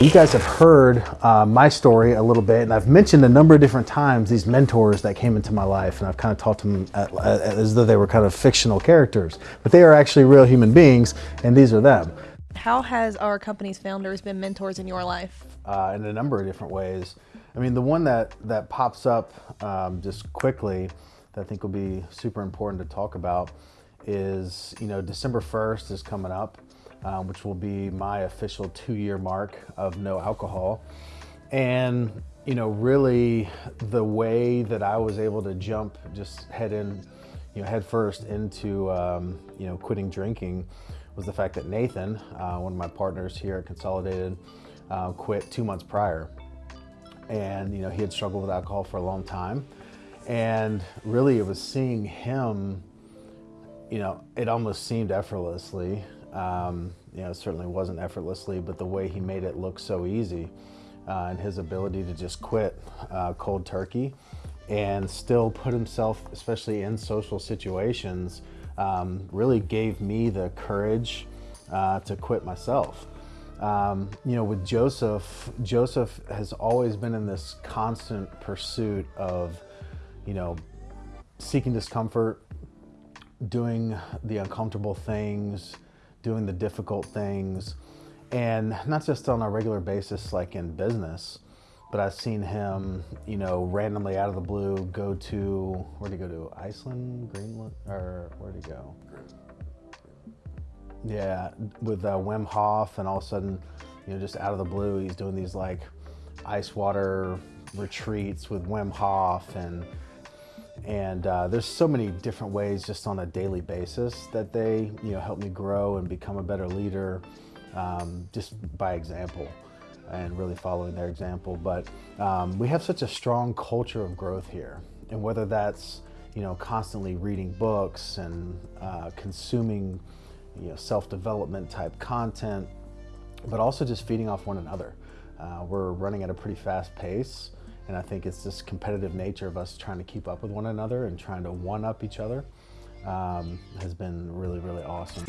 You guys have heard uh, my story a little bit, and I've mentioned a number of different times these mentors that came into my life, and I've kind of talked to them at, at, as though they were kind of fictional characters, but they are actually real human beings, and these are them. How has our company's founders been mentors in your life? Uh, in a number of different ways. I mean, the one that, that pops up um, just quickly that I think will be super important to talk about is, you know, December 1st is coming up um, which will be my official two-year mark of no alcohol. And you know, really, the way that I was able to jump, just head in, you know, head first into um, you know quitting drinking, was the fact that Nathan, uh, one of my partners here at Consolidated, uh, quit two months prior, and you know he had struggled with alcohol for a long time, and really it was seeing him you know, it almost seemed effortlessly um, you know, certainly wasn't effortlessly, but the way he made it look so easy uh, and his ability to just quit uh, cold turkey and still put himself, especially in social situations, um, really gave me the courage uh, to quit myself. Um, you know, with Joseph, Joseph has always been in this constant pursuit of, you know, seeking discomfort, doing the uncomfortable things, doing the difficult things, and not just on a regular basis like in business, but I've seen him, you know, randomly out of the blue go to, where'd he go to? Iceland, Greenland, or where'd he go? Yeah, with uh, Wim Hof, and all of a sudden, you know, just out of the blue, he's doing these like ice water retreats with Wim Hof and and uh, there's so many different ways just on a daily basis that they you know help me grow and become a better leader um, just by example and really following their example. But um, we have such a strong culture of growth here. And whether that's you know constantly reading books and uh, consuming you know self-development type content, but also just feeding off one another. Uh, we're running at a pretty fast pace and I think it's this competitive nature of us trying to keep up with one another and trying to one up each other um, has been really, really awesome.